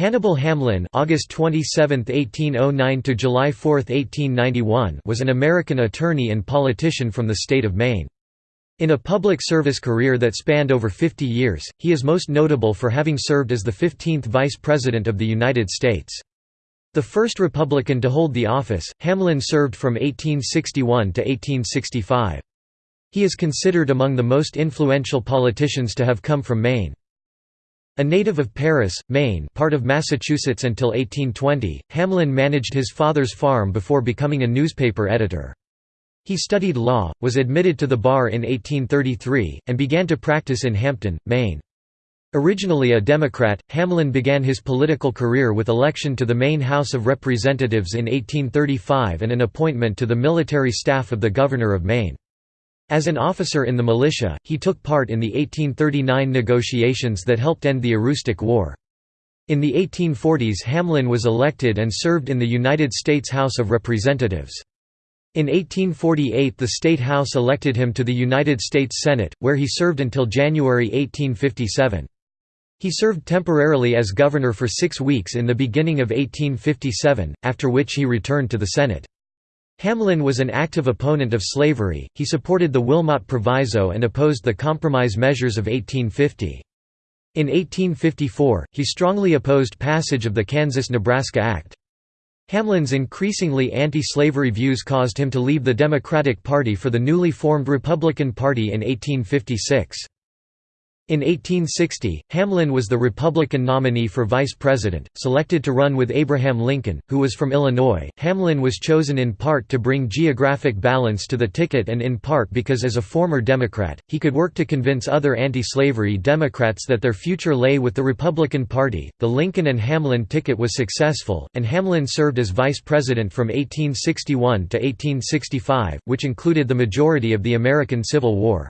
Hannibal Hamlin August 27, 1809 to July 4, 1891 was an American attorney and politician from the state of Maine. In a public service career that spanned over 50 years, he is most notable for having served as the 15th Vice President of the United States. The first Republican to hold the office, Hamlin served from 1861 to 1865. He is considered among the most influential politicians to have come from Maine. A native of Paris, Maine part of Massachusetts until 1820, Hamlin managed his father's farm before becoming a newspaper editor. He studied law, was admitted to the bar in 1833, and began to practice in Hampden, Maine. Originally a Democrat, Hamlin began his political career with election to the Maine House of Representatives in 1835 and an appointment to the military staff of the Governor of Maine. As an officer in the militia, he took part in the 1839 negotiations that helped end the Aroostook War. In the 1840s Hamlin was elected and served in the United States House of Representatives. In 1848 the State House elected him to the United States Senate, where he served until January 1857. He served temporarily as governor for six weeks in the beginning of 1857, after which he returned to the Senate. Hamlin was an active opponent of slavery, he supported the Wilmot Proviso and opposed the compromise measures of 1850. In 1854, he strongly opposed passage of the Kansas–Nebraska Act. Hamlin's increasingly anti-slavery views caused him to leave the Democratic Party for the newly formed Republican Party in 1856. In 1860, Hamlin was the Republican nominee for vice president, selected to run with Abraham Lincoln, who was from Illinois. Hamlin was chosen in part to bring geographic balance to the ticket and in part because, as a former Democrat, he could work to convince other anti slavery Democrats that their future lay with the Republican Party. The Lincoln and Hamlin ticket was successful, and Hamlin served as vice president from 1861 to 1865, which included the majority of the American Civil War.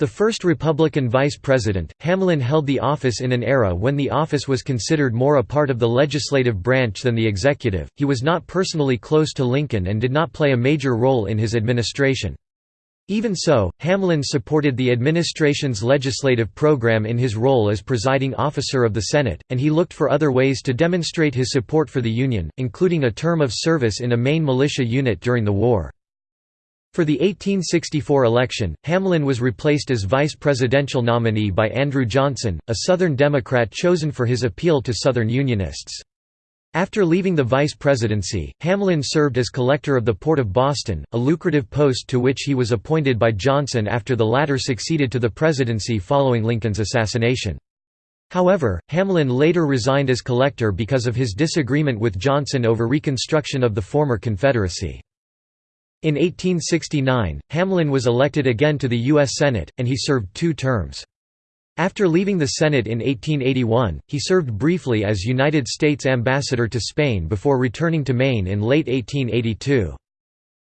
The first Republican vice president, Hamlin held the office in an era when the office was considered more a part of the legislative branch than the executive. He was not personally close to Lincoln and did not play a major role in his administration. Even so, Hamlin supported the administration's legislative program in his role as presiding officer of the Senate, and he looked for other ways to demonstrate his support for the Union, including a term of service in a Maine militia unit during the war. For the 1864 election, Hamlin was replaced as vice presidential nominee by Andrew Johnson, a Southern Democrat chosen for his appeal to Southern Unionists. After leaving the vice presidency, Hamlin served as collector of the Port of Boston, a lucrative post to which he was appointed by Johnson after the latter succeeded to the presidency following Lincoln's assassination. However, Hamlin later resigned as collector because of his disagreement with Johnson over reconstruction of the former Confederacy. In 1869, Hamlin was elected again to the U.S. Senate, and he served two terms. After leaving the Senate in 1881, he served briefly as United States Ambassador to Spain before returning to Maine in late 1882.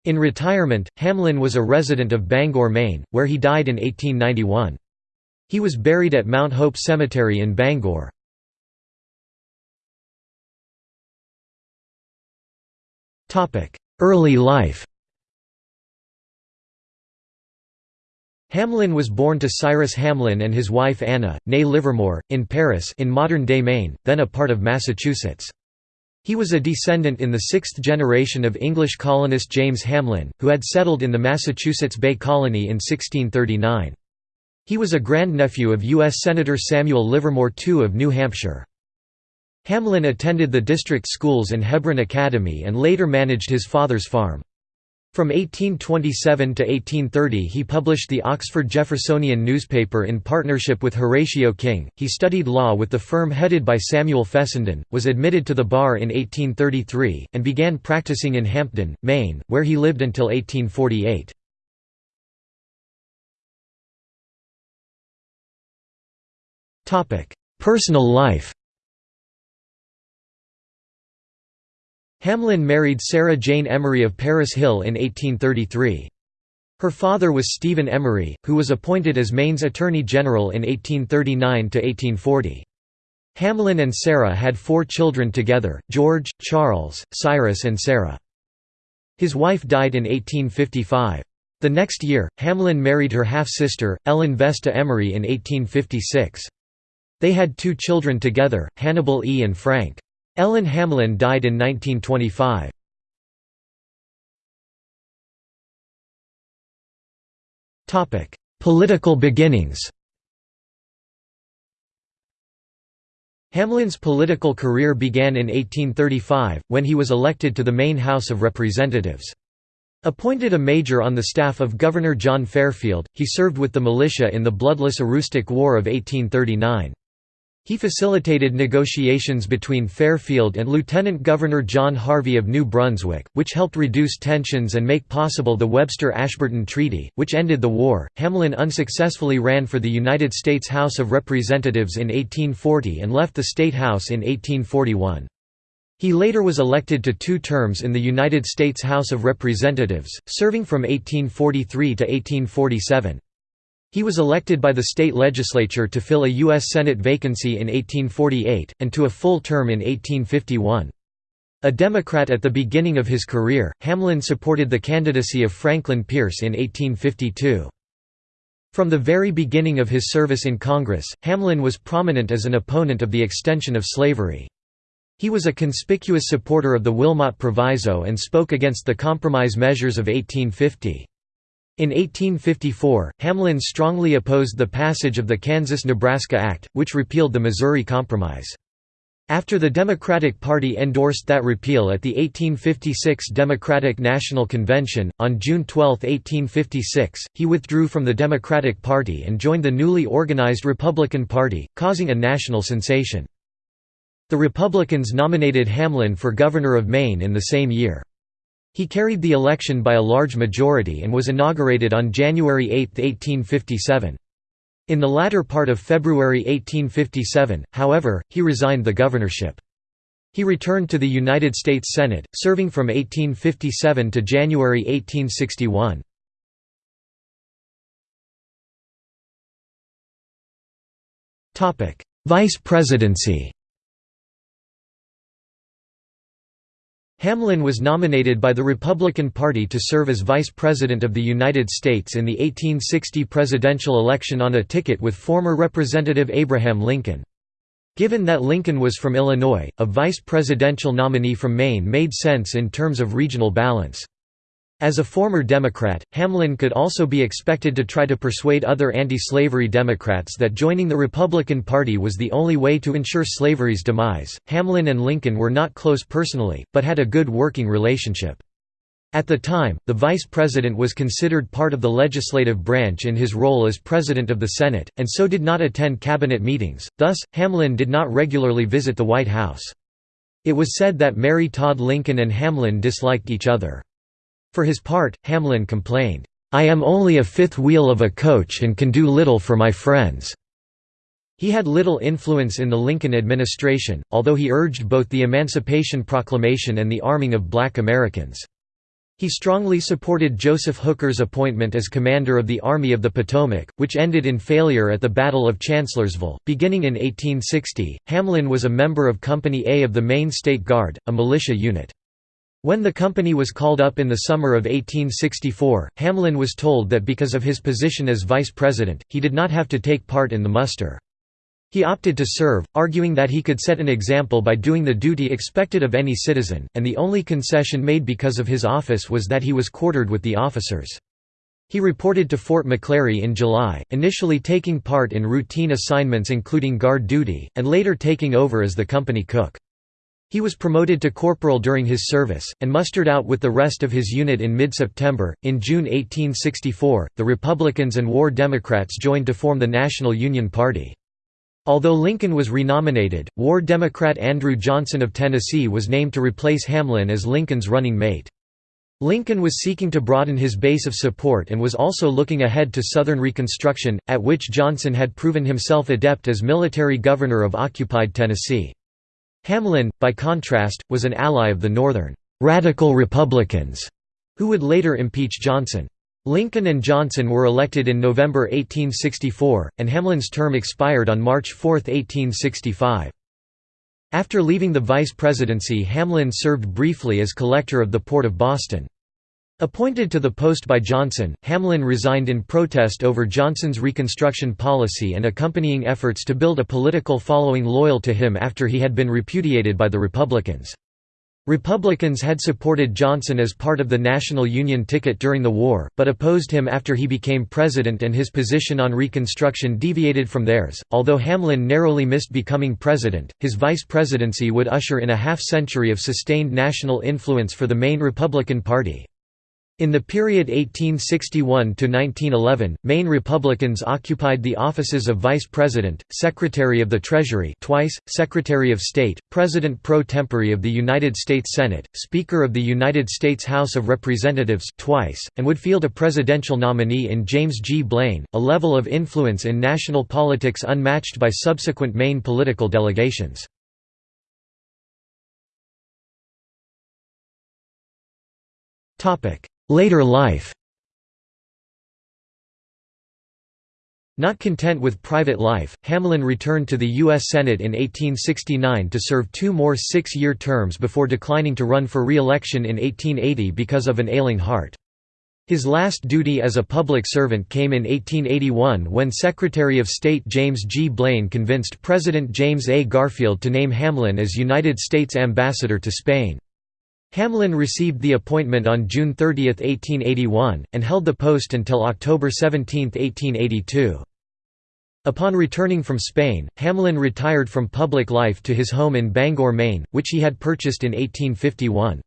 In retirement, Hamlin was a resident of Bangor, Maine, where he died in 1891. He was buried at Mount Hope Cemetery in Bangor. Early life Hamlin was born to Cyrus Hamlin and his wife Anna, née Livermore, in Paris in modern-day Maine, then a part of Massachusetts. He was a descendant in the sixth generation of English colonist James Hamlin, who had settled in the Massachusetts Bay Colony in 1639. He was a grandnephew of U.S. Senator Samuel Livermore II of New Hampshire. Hamlin attended the district schools and Hebron Academy and later managed his father's farm. From 1827 to 1830 he published the Oxford Jeffersonian newspaper in partnership with Horatio King. He studied law with the firm headed by Samuel Fessenden, was admitted to the bar in 1833, and began practicing in Hampden, Maine, where he lived until 1848. Personal life Hamlin married Sarah Jane Emery of Paris Hill in 1833. Her father was Stephen Emery, who was appointed as Maine's Attorney General in 1839–1840. Hamlin and Sarah had four children together, George, Charles, Cyrus and Sarah. His wife died in 1855. The next year, Hamlin married her half-sister, Ellen Vesta Emery in 1856. They had two children together, Hannibal E. and Frank. Ellen Hamlin died in 1925. Political beginnings Hamlin's political career began in 1835, when he was elected to the Maine House of Representatives. Appointed a major on the staff of Governor John Fairfield, he served with the militia in the bloodless Aroostook War of 1839. He facilitated negotiations between Fairfield and Lieutenant Governor John Harvey of New Brunswick, which helped reduce tensions and make possible the Webster-Ashburton Treaty, which ended the war. Hamlin unsuccessfully ran for the United States House of Representatives in 1840 and left the State House in 1841. He later was elected to two terms in the United States House of Representatives, serving from 1843 to 1847. He was elected by the state legislature to fill a U.S. Senate vacancy in 1848, and to a full term in 1851. A Democrat at the beginning of his career, Hamlin supported the candidacy of Franklin Pierce in 1852. From the very beginning of his service in Congress, Hamlin was prominent as an opponent of the extension of slavery. He was a conspicuous supporter of the Wilmot Proviso and spoke against the compromise measures of 1850. In 1854, Hamlin strongly opposed the passage of the Kansas–Nebraska Act, which repealed the Missouri Compromise. After the Democratic Party endorsed that repeal at the 1856 Democratic National Convention, on June 12, 1856, he withdrew from the Democratic Party and joined the newly organized Republican Party, causing a national sensation. The Republicans nominated Hamlin for governor of Maine in the same year. He carried the election by a large majority and was inaugurated on January 8, 1857. In the latter part of February 1857, however, he resigned the governorship. He returned to the United States Senate, serving from 1857 to January 1861. Vice presidency Hamlin was nominated by the Republican Party to serve as Vice President of the United States in the 1860 presidential election on a ticket with former Representative Abraham Lincoln. Given that Lincoln was from Illinois, a vice presidential nominee from Maine made sense in terms of regional balance. As a former Democrat, Hamlin could also be expected to try to persuade other anti-slavery Democrats that joining the Republican Party was the only way to ensure slavery's demise. Hamlin and Lincoln were not close personally, but had a good working relationship. At the time, the vice president was considered part of the legislative branch in his role as president of the Senate, and so did not attend cabinet meetings, thus, Hamlin did not regularly visit the White House. It was said that Mary Todd Lincoln and Hamlin disliked each other. For his part, Hamlin complained, "'I am only a fifth wheel of a coach and can do little for my friends.'" He had little influence in the Lincoln administration, although he urged both the Emancipation Proclamation and the arming of black Americans. He strongly supported Joseph Hooker's appointment as commander of the Army of the Potomac, which ended in failure at the Battle of Chancellorsville. Beginning in 1860, Hamlin was a member of Company A of the Maine State Guard, a militia unit. When the company was called up in the summer of 1864, Hamlin was told that because of his position as vice president, he did not have to take part in the muster. He opted to serve, arguing that he could set an example by doing the duty expected of any citizen, and the only concession made because of his office was that he was quartered with the officers. He reported to Fort McClary in July, initially taking part in routine assignments including guard duty, and later taking over as the company cook. He was promoted to corporal during his service, and mustered out with the rest of his unit in mid-September. In June 1864, the Republicans and War Democrats joined to form the National Union Party. Although Lincoln was renominated, War Democrat Andrew Johnson of Tennessee was named to replace Hamlin as Lincoln's running mate. Lincoln was seeking to broaden his base of support and was also looking ahead to Southern Reconstruction, at which Johnson had proven himself adept as military governor of occupied Tennessee. Hamlin, by contrast, was an ally of the Northern «radical Republicans», who would later impeach Johnson. Lincoln and Johnson were elected in November 1864, and Hamlin's term expired on March 4, 1865. After leaving the vice presidency Hamlin served briefly as collector of the Port of Boston. Appointed to the post by Johnson, Hamlin resigned in protest over Johnson's Reconstruction policy and accompanying efforts to build a political following loyal to him after he had been repudiated by the Republicans. Republicans had supported Johnson as part of the National Union ticket during the war, but opposed him after he became president and his position on Reconstruction deviated from theirs. Although Hamlin narrowly missed becoming president, his vice presidency would usher in a half century of sustained national influence for the Maine Republican Party. In the period 1861–1911, Maine Republicans occupied the offices of Vice President, Secretary of the Treasury twice, Secretary of State, President pro tempore of the United States Senate, Speaker of the United States House of Representatives twice, and would field a presidential nominee in James G. Blaine, a level of influence in national politics unmatched by subsequent Maine political delegations. Topic Later life Not content with private life, Hamlin returned to the U.S. Senate in 1869 to serve two more six-year terms before declining to run for re-election in 1880 because of an ailing heart. His last duty as a public servant came in 1881 when Secretary of State James G. Blaine convinced President James A. Garfield to name Hamlin as United States Ambassador to Spain. Hamlin received the appointment on June 30, 1881, and held the post until October 17, 1882. Upon returning from Spain, Hamlin retired from public life to his home in Bangor, Maine, which he had purchased in 1851.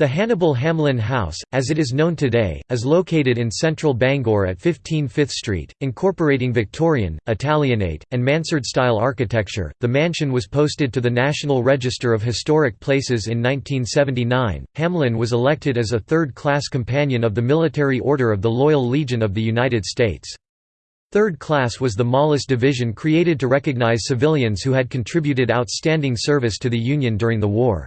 The Hannibal Hamlin House, as it is known today, is located in central Bangor at 15 Fifth Street, incorporating Victorian, Italianate, and mansard-style architecture. The mansion was posted to the National Register of Historic Places in 1979. Hamlin was elected as a third-class companion of the Military Order of the Loyal Legion of the United States. Third class was the Mollis Division created to recognize civilians who had contributed outstanding service to the Union during the war.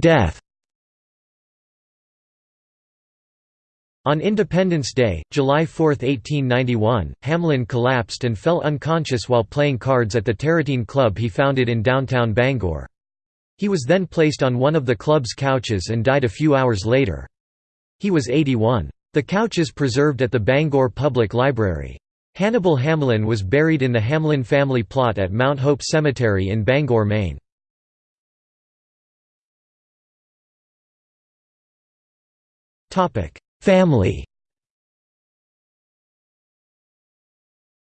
Death On Independence Day, July 4, 1891, Hamlin collapsed and fell unconscious while playing cards at the Tarratine Club he founded in downtown Bangor. He was then placed on one of the club's couches and died a few hours later. He was 81. The couch is preserved at the Bangor Public Library. Hannibal Hamlin was buried in the Hamlin family plot at Mount Hope Cemetery in Bangor, Maine. Family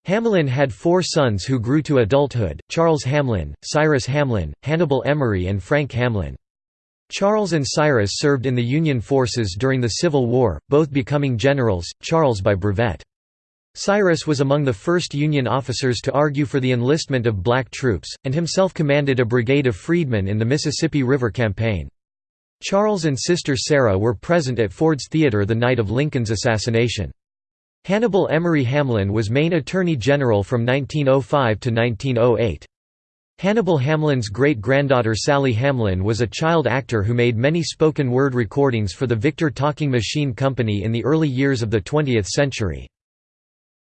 Hamlin had four sons who grew to adulthood, Charles Hamlin, Cyrus Hamlin, Hannibal Emery and Frank Hamlin. Charles and Cyrus served in the Union forces during the Civil War, both becoming generals, Charles by brevet. Cyrus was among the first Union officers to argue for the enlistment of black troops, and himself commanded a brigade of freedmen in the Mississippi River Campaign. Charles and sister Sarah were present at Ford's Theatre the night of Lincoln's assassination. Hannibal Emery Hamlin was Maine Attorney General from 1905 to 1908. Hannibal Hamlin's great-granddaughter Sally Hamlin was a child actor who made many spoken-word recordings for the Victor Talking Machine Company in the early years of the 20th century.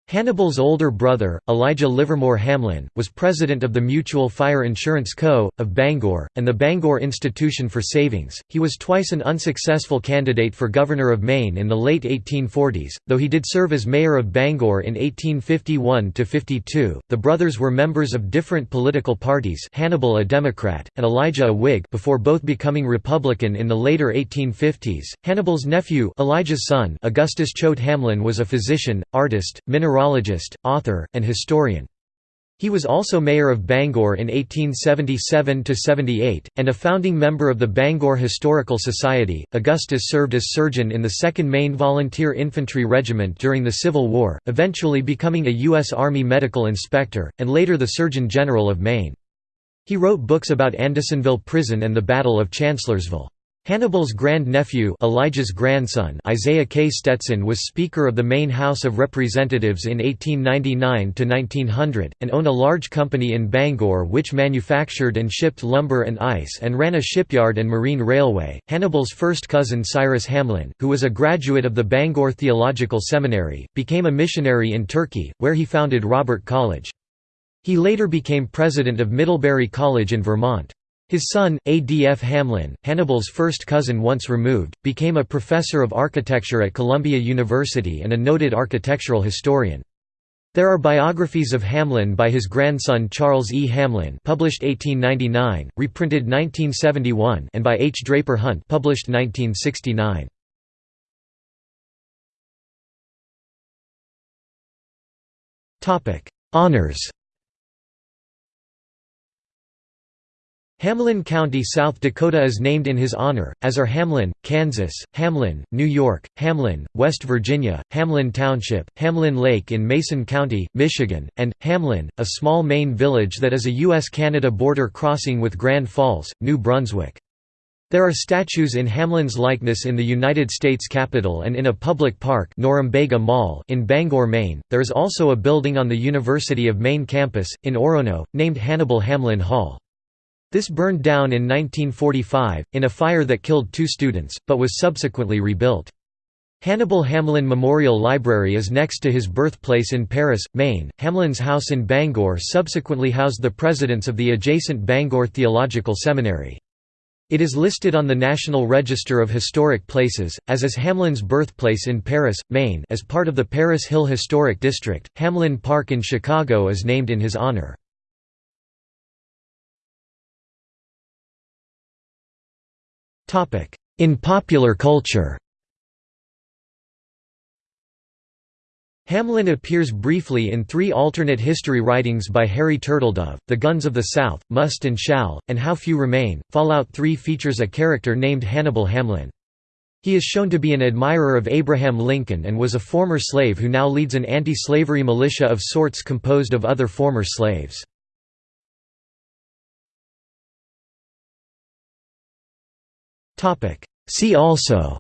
Hannibal's older brother, Elijah Livermore Hamlin, was president of the Mutual Fire Insurance Co. of Bangor, and the Bangor Institution for Savings. He was twice an unsuccessful candidate for governor of Maine in the late 1840s, though he did serve as mayor of Bangor in 1851 52. The brothers were members of different political parties, Hannibal a Democrat, and Elijah a Whig, before both becoming Republican in the later 1850s. Hannibal's nephew, Elijah's son, Augustus Choate Hamlin was a physician, artist, mineral mineralogist, author, and historian. He was also mayor of Bangor in 1877–78, and a founding member of the Bangor Historical Society. Augustus served as surgeon in the 2nd Maine Volunteer Infantry Regiment during the Civil War, eventually becoming a U.S. Army medical inspector, and later the Surgeon General of Maine. He wrote books about Andersonville Prison and the Battle of Chancellorsville. Hannibal's grand-nephew Elijah's grandson Isaiah K. Stetson was Speaker of the Maine House of Representatives in 1899–1900, and owned a large company in Bangor which manufactured and shipped lumber and ice and ran a shipyard and marine railway. Hannibal's first cousin Cyrus Hamlin, who was a graduate of the Bangor Theological Seminary, became a missionary in Turkey, where he founded Robert College. He later became president of Middlebury College in Vermont. His son, A. D. F. Hamlin, Hannibal's first cousin once removed, became a professor of architecture at Columbia University and a noted architectural historian. There are biographies of Hamlin by his grandson Charles E. Hamlin published 1899, reprinted 1971 and by H. Draper Hunt published 1969. Honors Hamlin County, South Dakota is named in his honor, as are Hamlin, Kansas, Hamlin, New York, Hamlin, West Virginia, Hamlin Township, Hamlin Lake in Mason County, Michigan, and, Hamlin, a small Maine village that is a U.S.-Canada border crossing with Grand Falls, New Brunswick. There are statues in Hamlin's likeness in the United States Capitol and in a public park Norumbega Mall in Bangor, Maine. There is also a building on the University of Maine campus, in Orono, named Hannibal Hamlin Hall. This burned down in 1945, in a fire that killed two students, but was subsequently rebuilt. Hannibal Hamlin Memorial Library is next to his birthplace in Paris, Maine. Hamlin's house in Bangor subsequently housed the presidents of the adjacent Bangor Theological Seminary. It is listed on the National Register of Historic Places, as is Hamlin's birthplace in Paris, Maine as part of the Paris Hill Historic District. Hamlin Park in Chicago is named in his honor. In popular culture Hamlin appears briefly in three alternate history writings by Harry Turtledove, The Guns of the South, Must and Shall, and How Few Remain. Fallout 3 features a character named Hannibal Hamlin. He is shown to be an admirer of Abraham Lincoln and was a former slave who now leads an anti-slavery militia of sorts composed of other former slaves. See also.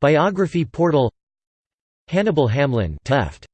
Biography portal. Hannibal Hamlin Teft